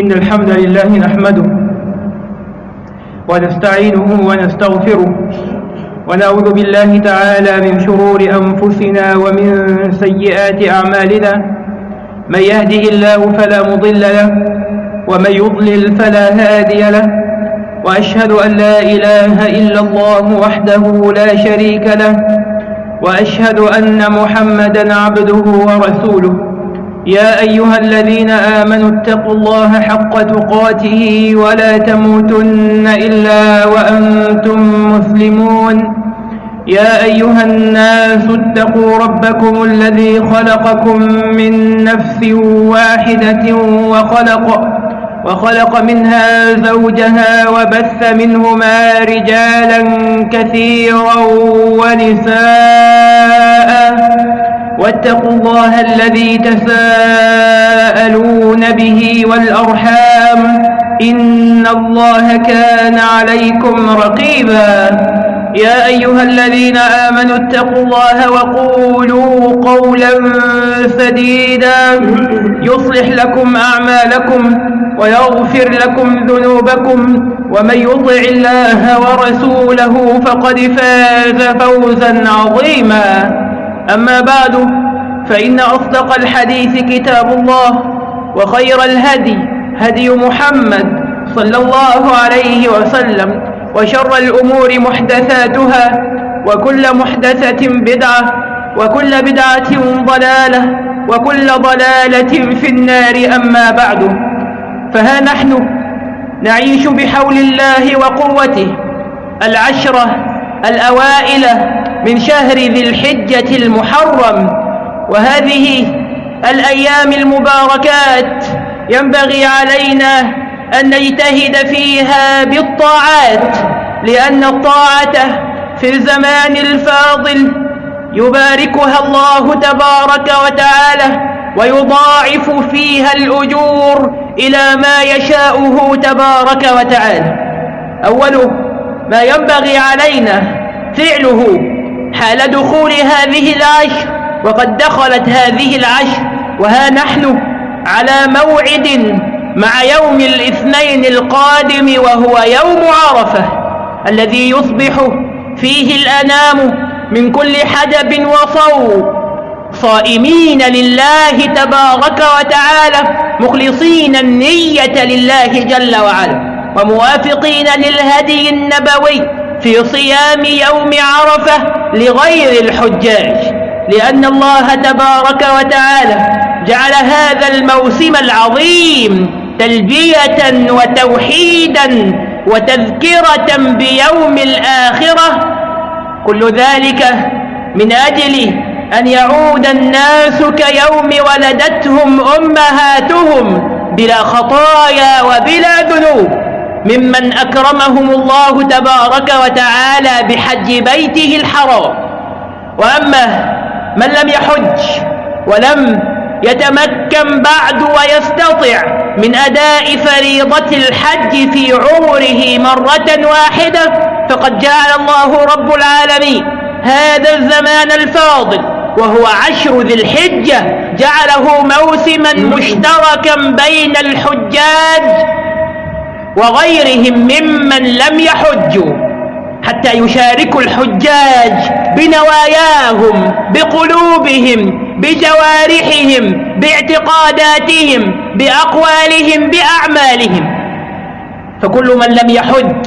إن الحمد لله نحمده ونستعينه ونستغفره ونعوذ بالله تعالى من شرور أنفسنا ومن سيئات أعمالنا من يهده الله فلا مضل له ومن يضلل فلا هادي له وأشهد أن لا إله إلا الله وحده لا شريك له وأشهد أن محمدا عبده ورسوله يا أيها الذين آمنوا اتقوا الله حق تقاته ولا تموتن إلا وأنتم مسلمون. يا أيها الناس اتقوا ربكم الذي خلقكم من نفس واحدة وخلق وخلق منها زوجها وبث منهما رجالا كثيرا ونساء. واتقوا الله الذي تساءلون به والأرحام إن الله كان عليكم رقيبا. يا أيها الذين آمنوا اتقوا الله وقولوا قولا سديدا. يصلح لكم أعمالكم ويغفر لكم ذنوبكم. ومن يطع الله ورسوله فقد فاز فوزا عظيما. أما بعد فإن أصدق الحديث كتاب الله وخير الهدي هدي محمد صلى الله عليه وسلم وشر الأمور محدثاتها وكل محدثة بدعة وكل بدعة ضلالة وكل ضلالة في النار أما بعد. فها نحن نعيش بحول الله وقوته العشرة الأوائل من شهر ذي الحجة المحرم وهذه الأيام المباركات ينبغي علينا أن نجتهد فيها بالطاعات لأن الطاعة في الزمان الفاضل يباركها الله تبارك وتعالى ويضاعف فيها الأجور إلى ما يشاؤه تبارك وتعالى. أوله ما ينبغي علينا فعله حال دخول هذه العشر وقد دخلت هذه العشر وها نحن على موعد مع يوم الاثنين القادم وهو يوم عرفة الذي يصبح فيه الأنام من كل حدب وصوب صائمين لله تبارك وتعالى مخلصين النية لله جل وعلا وموافقين للهدي النبوي. في صيام يوم عرفة لغير الحجاج لأن الله تبارك وتعالى جعل هذا الموسم العظيم تلبية وتوحيدا وتذكرة بيوم الآخرة. كل ذلك من أجل أن يعود الناس كيوم ولدتهم أمهاتهم بلا خطايا وبلا ذنوب. ممن أكرمهم الله تبارك وتعالى بحج بيته الحرام. وأما من لم يحج ولم يتمكن بعد ويستطع من أداء فريضة الحج في عمره مرة واحدة فقد جعل الله رب العالمين هذا الزمان الفاضل وهو عشر ذي الحجة جعله موسما مشتركا بين الحجاج وغيرهم ممن لم يحجوا حتى يشاركوا الحجاج بنواياهم بقلوبهم بجوارحهم باعتقاداتهم بأقوالهم بأعمالهم. فكل من لم يحج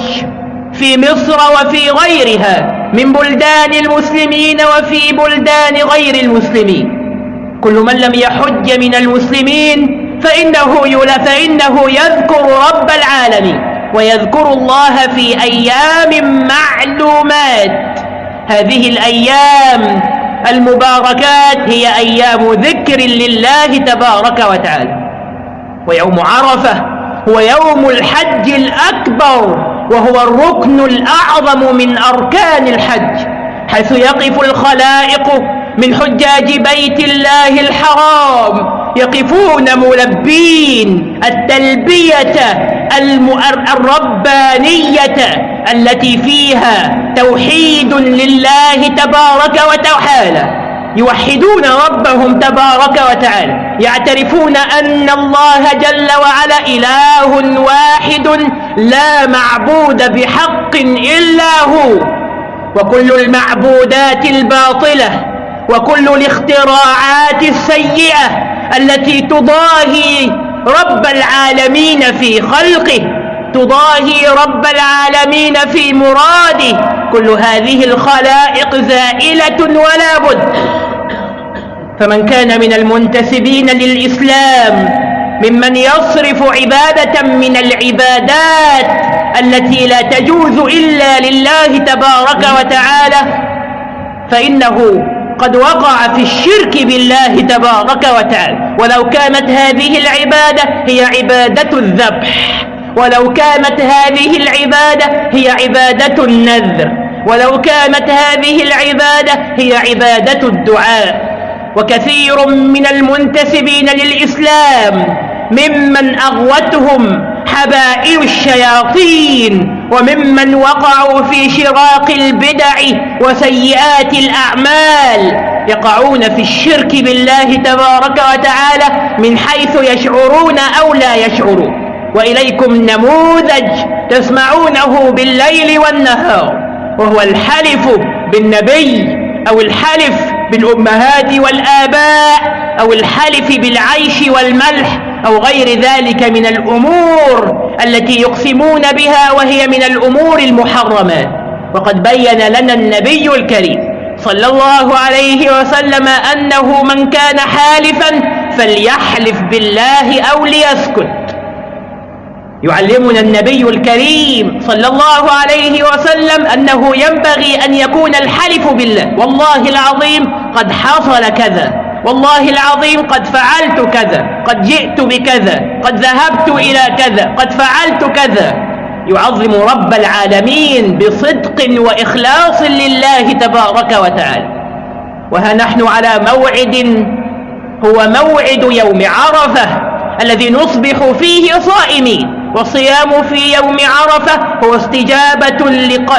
في مصر وفي غيرها من بلدان المسلمين وفي بلدان غير المسلمين. كل من لم يحج من المسلمين فإنه, فإنه يذكر رب العالمين ويذكر الله في أيام معلومات. هذه الأيام المباركات هي أيام ذكر لله تبارك وتعالى. ويوم عرفة هو يوم الحج الأكبر وهو الركن الأعظم من أركان الحج حيث يقف الخلائق من حجاج بيت الله الحرام. يقفون ملبين التلبية الربانية التي فيها توحيد لله تبارك وتعالى. يوحدون ربهم تبارك وتعالى. يعترفون أن الله جل وعلا إله واحد لا معبود بحق إلا هو. وكل المعبودات الباطلة وكل الاختراعات السيئة التي تضاهي رب العالمين في خلقه تضاهي رب العالمين في مراده. كل هذه الخلائق زائلة ولا بد. فمن كان من المنتسبين للإسلام ممن يصرف عبادة من العبادات التي لا تجوز إلا لله تبارك وتعالى فإنه قد وقع في الشرك بالله تبارك وتعالى. ولو كانت هذه العبادة هي عبادة الذبح. ولو كانت هذه العبادة هي عبادة النذر. ولو كانت هذه العبادة هي عبادة الدعاء. وكثير من المنتسبين للإسلام ممن أغوتهم حبائل الشياطين وممن وقعوا في شراق البدع وسيئات الأعمال يقعون في الشرك بالله تبارك وتعالى من حيث يشعرون أو لا يشعرون. وإليكم نموذج تسمعونه بالليل والنهار وهو الحلف بالنبي أو الحلف بالأمهات والآباء أو الحلف بالعيش والملح أو غير ذلك من الأمور التي يقسمون بها وهي من الأمور المحرمات وقد بين لنا النبي الكريم صلى الله عليه وسلم أنه من كان حالفا فليحلف بالله أو ليسكت يعلمنا النبي الكريم صلى الله عليه وسلم أنه ينبغي أن يكون الحلف بالله. والله العظيم قد حصل كذا. والله العظيم قد فعلت كذا. قد جئت بكذا. قد ذهبت إلى كذا. قد فعلت كذا. يعظم رب العالمين بصدق وإخلاص لله تبارك وتعالى. وها نحن على موعد هو موعد يوم عرفة الذي نصبح فيه صائمين. والصيام في يوم عرفة هو استجابة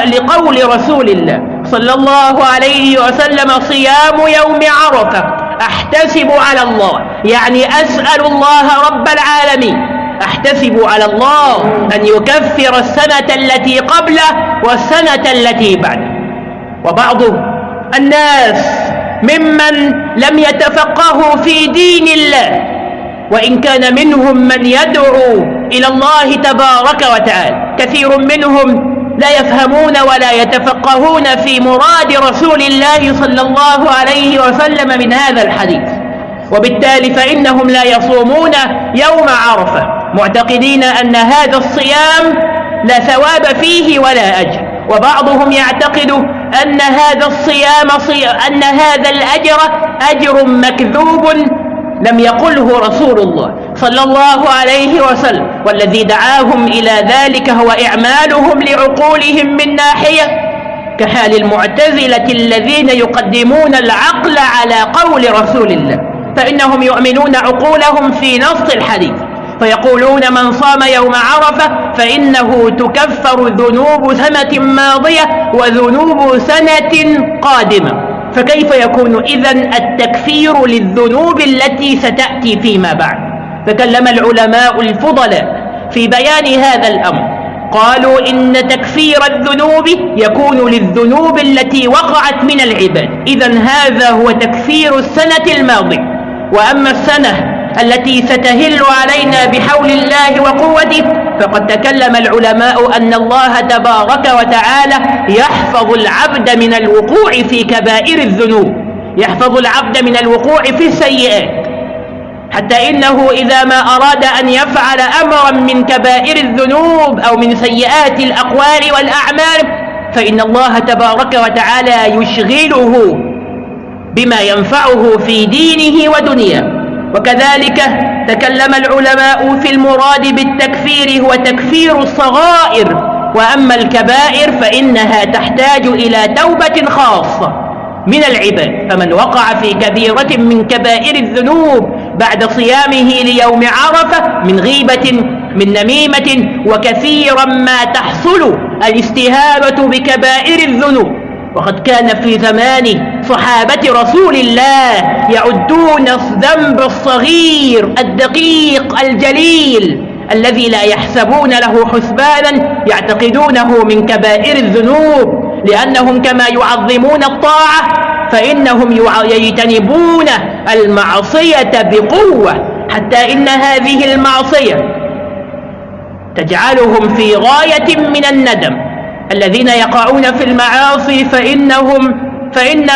لقول رسول الله صلى الله عليه وسلم صيام يوم عرفة. أحتسب على الله. يعني أسأل الله رب العالمين. أحتسب على الله أن يكفر السنة التي قبله والسنة التي بعده. وبعض الناس ممن لم يتفقهوا في دين الله وإن كان منهم من يدعو إلى الله تبارك وتعالى. كثير منهم لا يفهمون ولا يتفقهون في مراد رسول الله صلى الله عليه وسلم من هذا الحديث. وبالتالي فإنهم لا يصومون يوم عرفة معتقدين أن هذا الصيام لا ثواب فيه ولا أجر. وبعضهم يعتقد أن هذا الصيام أن هذا الأجر أجر مكذوب لم يقله رسول الله. صلى الله عليه وسلم والذي دعاهم إلى ذلك هو إعمالهم لعقولهم من ناحية كحال المعتزلة الذين يقدمون العقل على قول رسول الله فإنهم يؤمنون عقولهم في نص الحديث فيقولون من صام يوم عرفة فإنه تكفر ذنوب سنة ماضية وذنوب سنة قادمة. فكيف يكون إذا التكفير للذنوب التي ستأتي فيما بعد؟ تكلم العلماء الفضلاء في بيان هذا الأمر. قالوا إن تكفير الذنوب يكون للذنوب التي وقعت من العباد. إذا هذا هو تكفير السنة الماضية. وأما السنة التي ستهل علينا بحول الله وقوته فقد تكلم العلماء أن الله تبارك وتعالى يحفظ العبد من الوقوع في كبائر الذنوب. يحفظ العبد من الوقوع في السيئات. حتى إنه إذا ما أراد أن يفعل أمرا من كبائر الذنوب أو من سيئات الأقوال والأعمال فإن الله تبارك وتعالى يشغله بما ينفعه في دينه ودنياه. وكذلك تكلم العلماء في المراد بالتكفير هو تكفير الصغائر وأما الكبائر فإنها تحتاج إلى توبة خاصة من العباد. فمن وقع في كبيرة من كبائر الذنوب بعد صيامه ليوم عرفة من غيبة من نميمة وكثيرا ما تحصل الاستهابة بكبائر الذنوب. وقد كان في زمان صحابة رسول الله يعدون الذنب الصغير الدقيق الجليل الذي لا يحسبون له حسبانا يعتقدونه من كبائر الذنوب. لأنهم كما يعظمون الطاعة فإنهم يجتنبون المعصية بقوة حتى إن هذه المعصية تجعلهم في غاية من الندم. الذين يقعون في المعاصي فإنهم فإن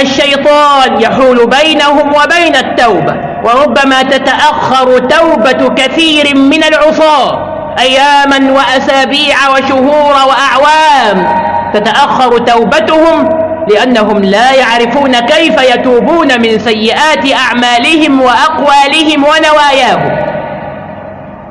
الشيطان يحول بينهم وبين التوبة وربما تتأخر توبة كثير من العصاة أياما وأسابيع وشهور وأعوام. تتأخر توبتهم لأنهم لا يعرفون كيف يتوبون من سيئات أعمالهم وأقوالهم ونواياهم.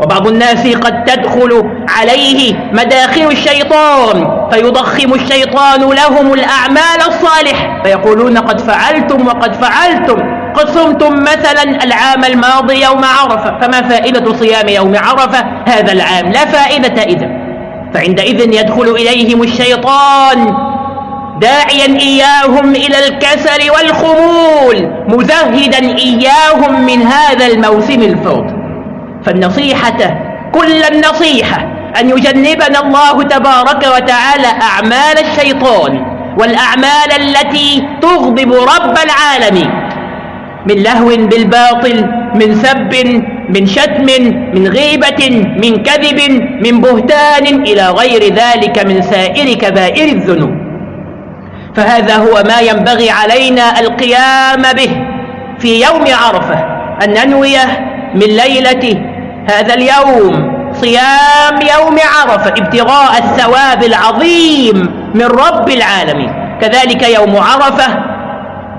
وبعض الناس قد تدخل عليه مداخل الشيطان فيضخم الشيطان لهم الأعمال الصالحة فيقولون قد فعلتم وقد فعلتم. قد صمتم مثلا العام الماضي يوم عرفة فما فائدة صيام يوم عرفة؟ هذا العام لا فائدة إذن. فعندئذ يدخل إليهم الشيطان داعيا إياهم إلى الكسل والخمول مزهدا إياهم من هذا الموسم الفاضل فالنصيحة كل النصيحة أن يجنبنا الله تبارك وتعالى أعمال الشيطان والأعمال التي تغضب رب العالمين من لهو بالباطل من سب من شتم من غيبة من كذب من بهتان إلى غير ذلك من سائر كبائر الذنوب. فهذا هو ما ينبغي علينا القيام به في يوم عرفة أن ننوي من ليلة هذا اليوم صيام يوم عرفة ابتغاء الثواب العظيم من رب العالمين. كذلك يوم عرفة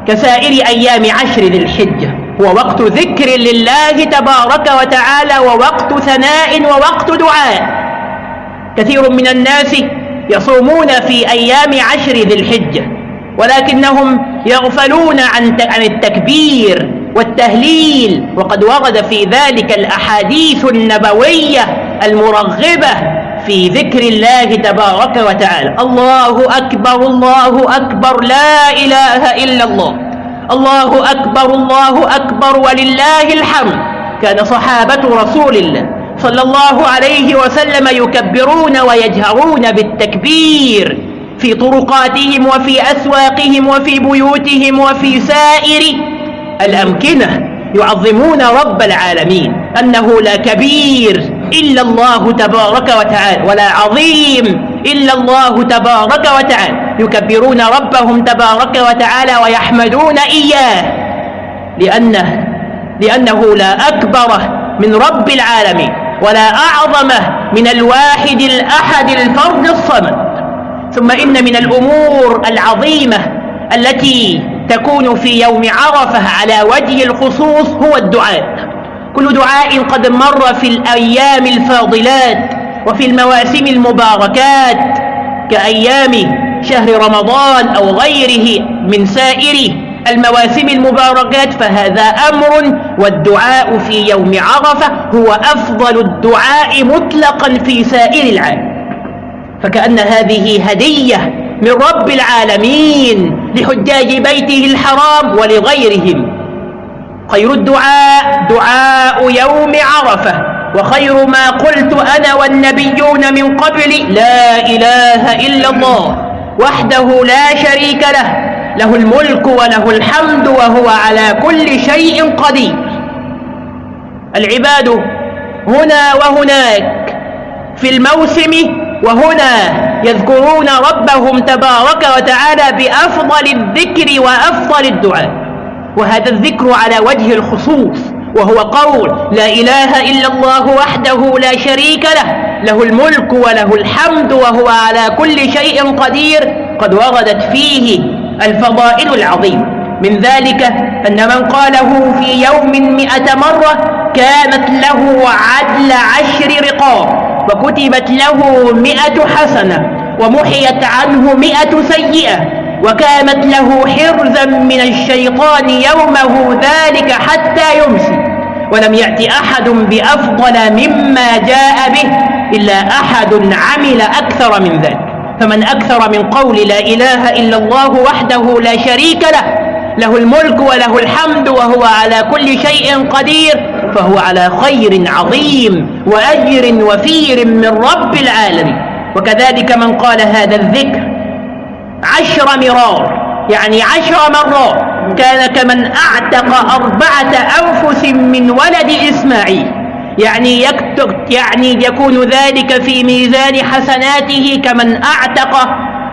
كسائر أيام عشر ذي الحجة. هو وقت ذكر لله تبارك وتعالى ووقت ثناء ووقت دعاء. كثير من الناس يصومون في أيام عشر ذي الحجة ولكنهم يغفلون عن عن التكبير والتهليل وقد ورد في ذلك الأحاديث النبوية المرغبة في ذكر الله تبارك وتعالى. الله أكبر الله أكبر لا إله إلا الله. الله أكبر الله أكبر ولله الحمد. كان صحابة رسول الله صلى الله عليه وسلم يكبرون ويجهرون بالتكبير في طرقاتهم وفي أسواقهم وفي بيوتهم وفي سائر الأمكنة يعظمون رب العالمين أنه لا كبير. إلا الله تبارك وتعالى. ولا عظيم. إلا الله تبارك وتعالى. يكبرون ربهم تبارك وتعالى ويحمدون إياه. لأنه, لأنه لا أكبر من رب العالمين. ولا أعظم من الواحد الأحد الفرد الصمد. ثم إن من الأمور العظيمة التي تكون في يوم عرفة على وجه الخصوص هو الدعاء. كل دعاء قد مر في الأيام الفاضلات وفي المواسم المباركات كأيام شهر رمضان أو غيره من سائر المواسم المباركات فهذا أمر والدعاء في يوم عرفة هو أفضل الدعاء مطلقا في سائر العام فكأن هذه هدية من رب العالمين لحجاج بيته الحرام ولغيرهم. خير الدعاء دعاء يوم عرفة. وخير ما قلت أنا والنبيون من قبل لا إله إلا الله وحده لا شريك له. له الملك وله الحمد وهو على كل شيء قدير. العباد هنا وهناك في الموسم وهنا يذكرون ربهم تبارك وتعالى بأفضل الذكر وأفضل الدعاء. وهذا الذكر على وجه الخصوص وهو قول لا إله إلا الله وحده لا شريك له له الملك وله الحمد وهو على كل شيء قدير قد وردت فيه الفضائل العظيمة من ذلك أن من قاله في يوم مئة مرة كانت له عدل عشر رقاب وكتبت له مئة حسنة ومحيت عنه مئة سيئة. وكانت له حرزا من الشيطان يومه ذلك حتى يمسي. ولم يأت أحد بأفضل مما جاء به إلا أحد عمل أكثر من ذلك. فمن أكثر من قول لا إله إلا الله وحده لا شريك له له الملك وله الحمد وهو على كل شيء قدير فهو على خير عظيم وأجر وفير من رب العالمين. وكذلك من قال هذا الذكر عشر مرار يعني عشر مرات كان كمن أعتق أربعة أنفس من ولد إسماعيل. يعني يكتب يعني يكون ذلك في ميزان حسناته كمن أعتق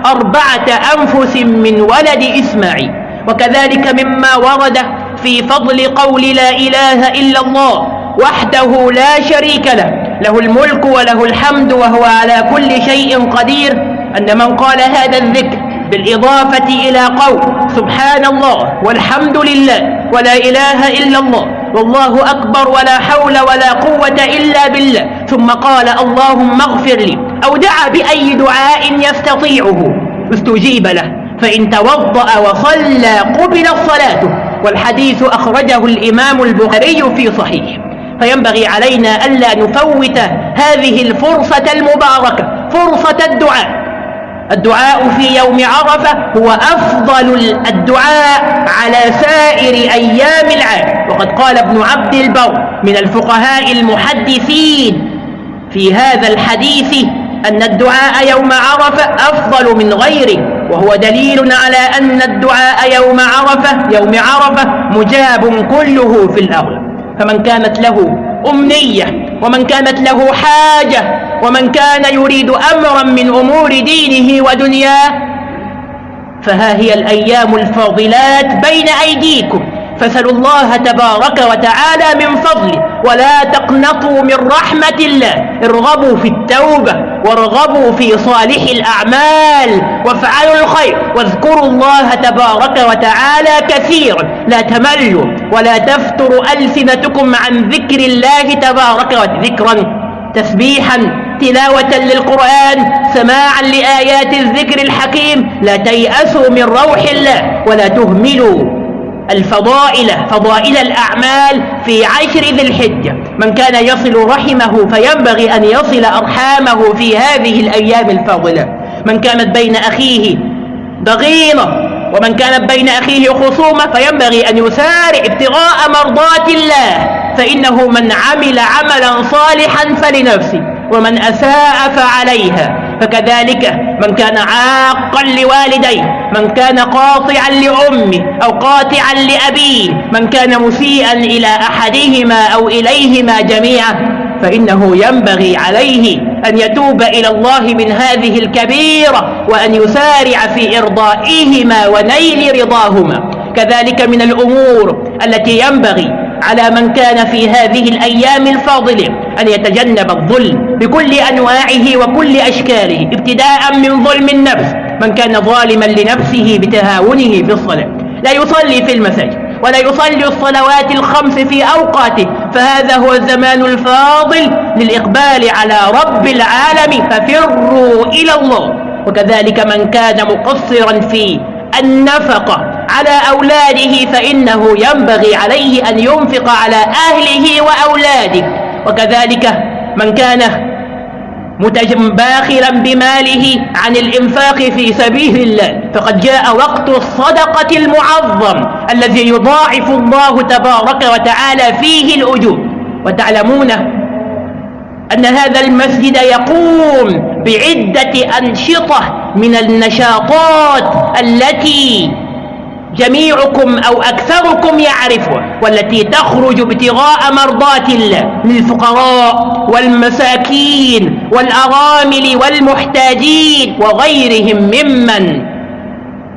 أربعة أنفس من ولد إسماعيل. وكذلك مما ورد في فضل قول لا إله إلا الله وحده لا شريك له له الملك وله الحمد وهو على كل شيء قدير. أن من قال هذا الذكر بالإضافة إلى قول سبحان الله والحمد لله ولا إله إلا الله والله أكبر ولا حول ولا قوة إلا بالله ثم قال اللهم اغفر لي أو دعا بأي دعاء يستطيعه استجيب له فإن توضأ وصلى قبل الصلاة والحديث أخرجه الإمام البخاري في صحيح فينبغي علينا ألا نفوت هذه الفرصة المباركة فرصة الدعاء الدعاء في يوم عرفة هو أفضل الدعاء على سائر أيام العام. وقد قال ابن عبد البر من الفقهاء المحدثين في هذا الحديث أن الدعاء يوم عرفة أفضل من غيره وهو دليل على أن الدعاء يوم عرفة يوم عرفة مجاب كله في الأرض. فمن كانت له أمنية ومن كانت له حاجة ومن كان يريد أمرا من أمور دينه ودنياه فها هي الأيام الفاضلات بين أيديكم. فسلوا الله تبارك وتعالى من فضله. ولا تقنطوا من رحمة الله. ارغبوا في التوبة وارغبوا في صالح الأعمال. وافعلوا الخير. واذكروا الله تبارك وتعالى كثيرا. لا تملوا ولا تفتروا ألسنتكم عن ذكر الله تبارك وتعالى. ذكرا تسبيحا تلاوة للقرآن سماعا لآيات الذكر الحكيم لا تيأسوا من روح الله ولا تهملوا الفضائل فضائل الأعمال في عشر ذي الحجة. من كان يصل رحمه فينبغي أن يصل أرحامه في هذه الأيام الفاضلة. من كانت بين أخيه ضغينة ومن كانت بين أخيه خصومة فينبغي أن يسارع ابتغاء مرضات الله. فإنه من عمل عملا صالحا فلنفسه. ومن أساء فعليها. فكذلك من كان عاقا لوالديه من كان قاطعا لأمه أو قاطعا لأبيه من كان مسيئا إلى أحدهما أو إليهما جميعا فإنه ينبغي عليه أن يتوب إلى الله من هذه الكبيرة وأن يسارع في إرضائهما ونيل رضاهما. كذلك من الأمور التي ينبغي على من كان في هذه الأيام الفاضلة أن يتجنب الظلم بكل أنواعه وكل أشكاله ابتداء من ظلم النفس من كان ظالما لنفسه بتهاونه في الصلاة. لا يصلي في المساجد ولا يصلي الصلوات الخمس في أوقاته فهذا هو الزمان الفاضل للإقبال على رب العالم ففروا إلى الله. وكذلك من كان مقصرا في النفقة على أولاده فإنه ينبغي عليه أن ينفق على أهله وأولاده. وكذلك من كان متباخلا بماله عن الإنفاق في سبيل الله فقد جاء وقت الصدقة المعظم الذي يضاعف الله تبارك وتعالى فيه الأجور. وتعلمون أن هذا المسجد يقوم بعدة أنشطة من النشاطات التي جميعكم أو أكثركم يعرفها والتي تخرج ابتغاء مرضات الله للفقراء والمساكين والأرامل والمحتاجين وغيرهم ممن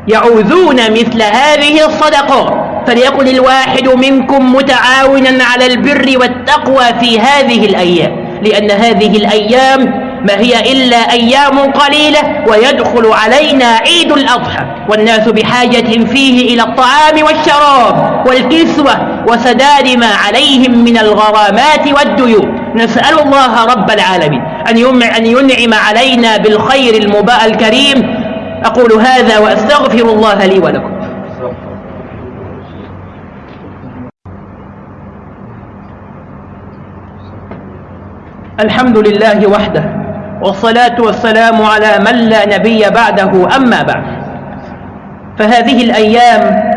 يعوذون مثل هذه الصدقات فليكن الواحد منكم متعاونا على البر والتقوى في هذه الأيام لأن هذه الأيام ما هي إلا أيام قليلة ويدخل علينا عيد الأضحى والناس بحاجة فيه إلى الطعام والشراب والكسوة وسداد ما عليهم من الغرامات والديون. نسأل الله رب العالمين أن ينعم علينا بالخير المباء الكريم. أقول هذا وأستغفر الله لي ولكم. الحمد لله وحده والصلاة والسلام على من لا نبي بعده أما بعد. فهذه الأيام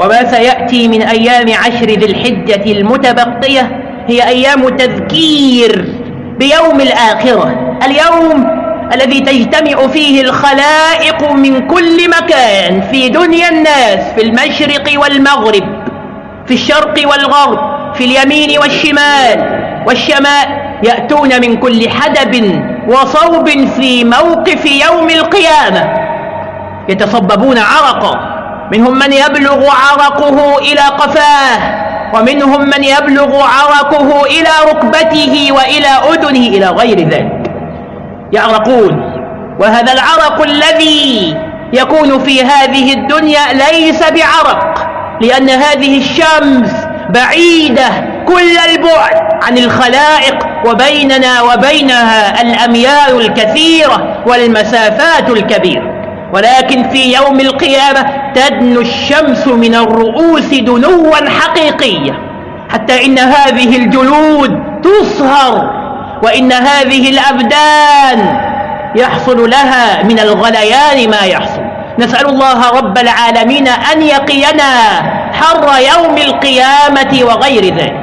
وما سيأتي من أيام عشر ذي الحجة المتبقية هي أيام تذكير بيوم الآخرة اليوم الذي تجتمع فيه الخلائق من كل مكان في دنيا الناس في المشرق والمغرب في الشرق والغرب في اليمين والشمال والشمال يأتون من كل حدب وصوب في موقف يوم القيامة. يتصببون عرقا منهم من يبلغ عرقه إلى قفاه ومنهم من يبلغ عرقه إلى ركبته وإلى أذنه إلى غير ذلك. يعرقون. وهذا العرق الذي يكون في هذه الدنيا ليس بعرق لأن هذه الشمس بعيدة كل البعد عن الخلائق وبيننا وبينها الأميال الكثيرة والمسافات الكبيرة. ولكن في يوم القيامة تدنو الشمس من الرؤوس دنوا حقيقية حتى إن هذه الجلود تصهر وإن هذه الأبدان يحصل لها من الغليان ما يحصل. نسأل الله رب العالمين أن يقينا حر يوم القيامة وغير ذلك.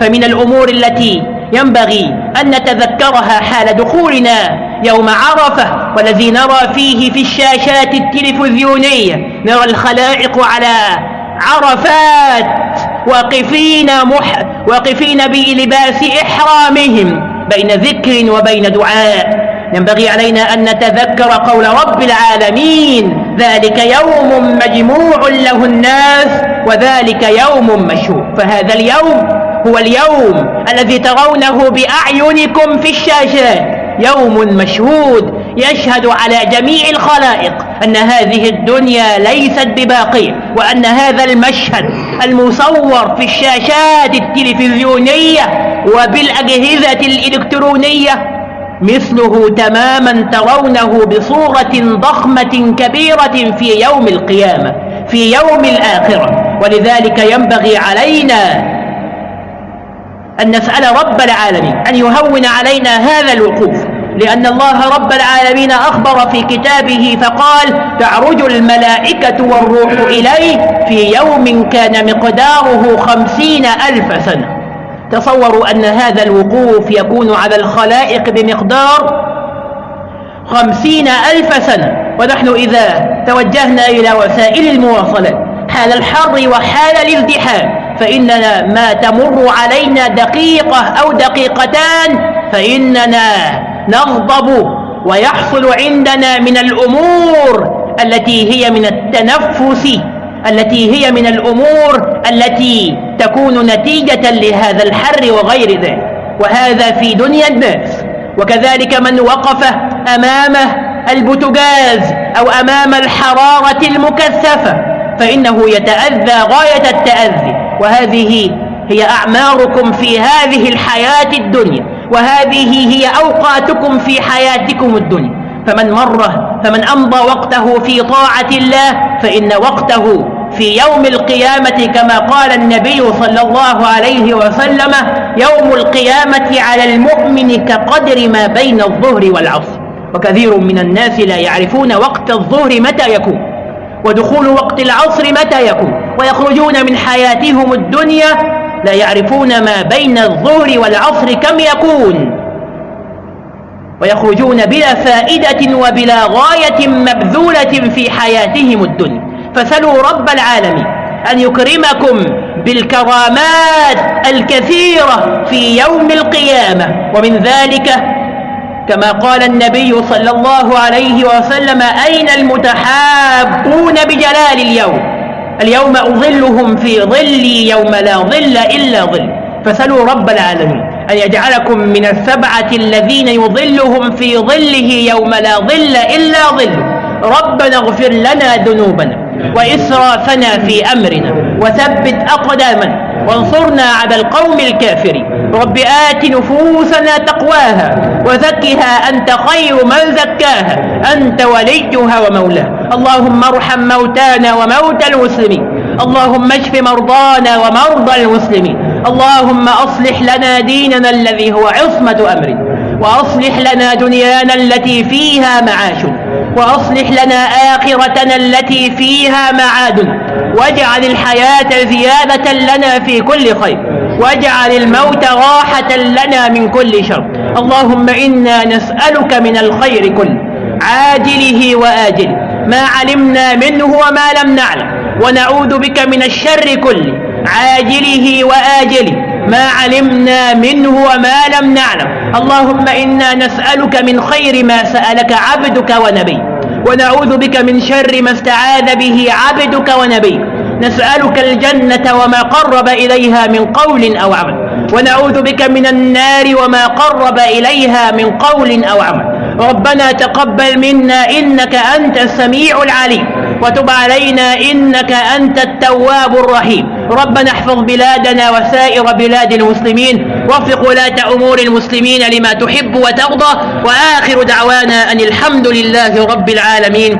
فمن الأمور التي ينبغي أن نتذكرها حال دخولنا يوم عرفة والذي نرى فيه في الشاشات التلفزيونية نرى الخلائق على عرفات واقفين, مح واقفين بلباس إحرامهم بين ذكر وبين دعاء. ينبغي علينا أن نتذكر قول رب العالمين ذلك يوم مجموع له الناس وذلك يوم مشهور. فهذا اليوم هو اليوم الذي ترونه بأعينكم في الشاشات يوم مشهود يشهد على جميع الخلائق أن هذه الدنيا ليست بباقية وأن هذا المشهد المصور في الشاشات التلفزيونية وبالأجهزة الإلكترونية مثله تماما ترونه بصورة ضخمة كبيرة في يوم القيامة في يوم الآخرة. ولذلك ينبغي علينا أن نسأل رب العالمين أن يهون علينا هذا الوقوف. لأن الله رب العالمين أخبر في كتابه فقال تعرج الملائكة والروح إليه في يوم كان مقداره خمسين ألف سنة. تصوروا أن هذا الوقوف يكون على الخلائق بمقدار خمسين ألف سنة. ونحن إذا توجهنا إلى وسائل المواصلات حال الحر وحال الازدحام فإننا ما تمر علينا دقيقة أو دقيقتان فإننا نغضب ويحصل عندنا من الأمور التي هي من التنفس التي هي من الأمور التي تكون نتيجة لهذا الحر وغير ذلك. وهذا في دنيا الناس. وكذلك من وقف أمامه البتجاز أو أمام الحرارة المكثفة فإنه يتأذى غاية التأذي. وهذه هي أعماركم في هذه الحياة الدنيا وهذه هي أوقاتكم في حياتكم الدنيا. فمن مره فمن أمضى وقته في طاعة الله فإن وقته في يوم القيامة كما قال النبي صلى الله عليه وسلم يوم القيامة على المؤمن كقدر ما بين الظهر والعصر. وكثير من الناس لا يعرفون وقت الظهر متى يكون. ودخول وقت العصر متى يكون؟ ويخرجون من حياتهم الدنيا لا يعرفون ما بين الظهر والعصر كم يكون. ويخرجون بلا فائدة وبلا غاية مبذولة في حياتهم الدنيا. فسلوا رب العالمين أن يكرمكم بالكرامات الكثيرة في يوم القيامة. ومن ذلك كما قال النبي صلى الله عليه وسلم أين المتحابون بجلال اليوم؟ اليوم أظلهم في ظلي يوم لا ظل إلا ظل. فسلوا رب العالمين أن يجعلكم من السبعة الذين يظلهم في ظله يوم لا ظل إلا ظل. ربنا اغفر لنا ذنوبنا وإسرافنا في أمرنا وثبت أقدامنا. وانصرنا على القوم الكافرين. رب آت نفوسنا تقواها وزكها أنت خير من زكاها. أنت وليها ومولاها. اللهم ارحم موتانا وموتى المسلمين. اللهم اشف مرضانا ومرضى المسلمين. اللهم أصلح لنا ديننا الذي هو عصمة أمرنا. وأصلح لنا دنيانا التي فيها معاشنا. وأصلح لنا آخرتنا التي فيها معادنا. واجعل الحياة زيادة لنا في كل خير. واجعل الموت راحة لنا من كل شر. اللهم إنا نسألك من الخير كله عاجله وآجله. ما علمنا منه وما لم نعلم. ونعوذ بك من الشر كله عاجله وآجله. ما علمنا منه وما لم نعلم. اللهم إنا نسألك من خير ما سألك عبدك ونبي ونعوذ بك من شر ما استعاذ به عبدك ونبي نسألك الجنة وما قرب إليها من قول أو عمل. ونعوذ بك من النار وما قرب إليها من قول أو عمل. ربنا تقبل منا إنك أنت السميع العليم. وتب علينا إنك أنت التواب الرحيم. ربنا احفظ بلادنا وسائر بلاد المسلمين وفق ولاة أمور المسلمين لما تحب وترضى وآخر دعوانا أن الحمد لله رب العالمين.